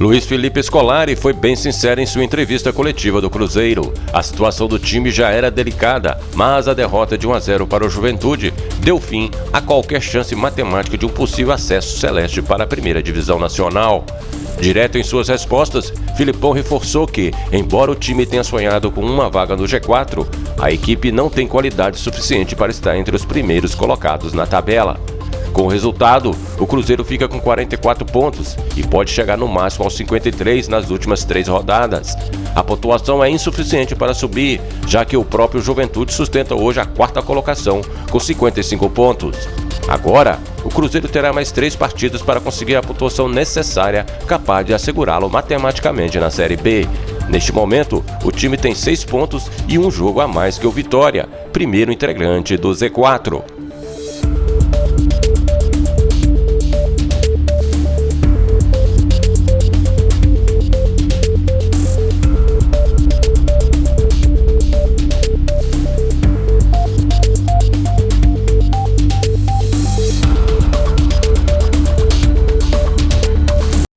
Luiz Felipe Scolari foi bem sincero em sua entrevista coletiva do Cruzeiro. A situação do time já era delicada, mas a derrota de 1 a 0 para o Juventude deu fim a qualquer chance matemática de um possível acesso celeste para a primeira divisão nacional. Direto em suas respostas, Filipão reforçou que, embora o time tenha sonhado com uma vaga no G4, a equipe não tem qualidade suficiente para estar entre os primeiros colocados na tabela. Com o resultado, o Cruzeiro fica com 44 pontos e pode chegar no máximo aos 53 nas últimas três rodadas. A pontuação é insuficiente para subir, já que o próprio Juventude sustenta hoje a quarta colocação com 55 pontos. Agora, o Cruzeiro terá mais três partidas para conseguir a pontuação necessária capaz de assegurá-lo matematicamente na Série B. Neste momento, o time tem seis pontos e um jogo a mais que o Vitória, primeiro integrante do Z4.